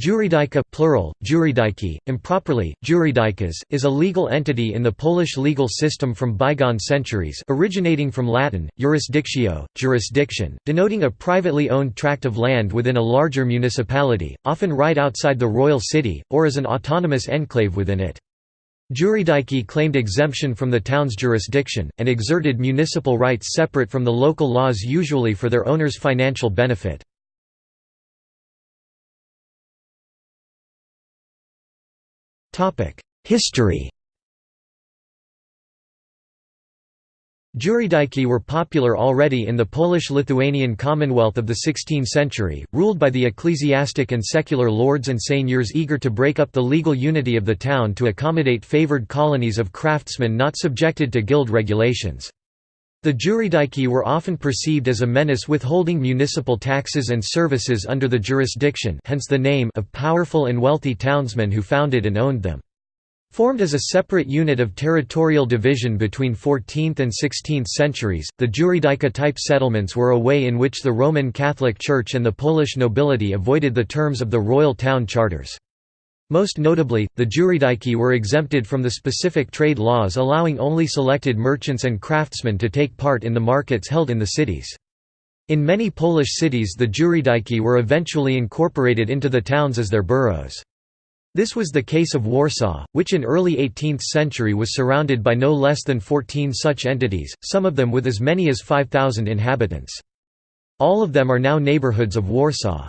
Jurydyka plural, jurydyki, improperly, jurydykas, is a legal entity in the Polish legal system from bygone centuries originating from Latin, jurisdictio, jurisdiction, denoting a privately owned tract of land within a larger municipality, often right outside the royal city, or as an autonomous enclave within it. Jurydyki claimed exemption from the town's jurisdiction, and exerted municipal rights separate from the local laws usually for their owners' financial benefit. History Jurydyki were popular already in the Polish-Lithuanian Commonwealth of the 16th century, ruled by the ecclesiastic and secular lords and seigneurs eager to break up the legal unity of the town to accommodate favoured colonies of craftsmen not subjected to guild regulations. The jurydyki were often perceived as a menace withholding municipal taxes and services under the jurisdiction hence the name of powerful and wealthy townsmen who founded and owned them. Formed as a separate unit of territorial division between 14th and 16th centuries, the jurydyka-type settlements were a way in which the Roman Catholic Church and the Polish nobility avoided the terms of the royal town charters. Most notably, the jurydyki were exempted from the specific trade laws allowing only selected merchants and craftsmen to take part in the markets held in the cities. In many Polish cities the jurydyki were eventually incorporated into the towns as their boroughs. This was the case of Warsaw, which in early 18th century was surrounded by no less than 14 such entities, some of them with as many as 5,000 inhabitants. All of them are now neighborhoods of Warsaw.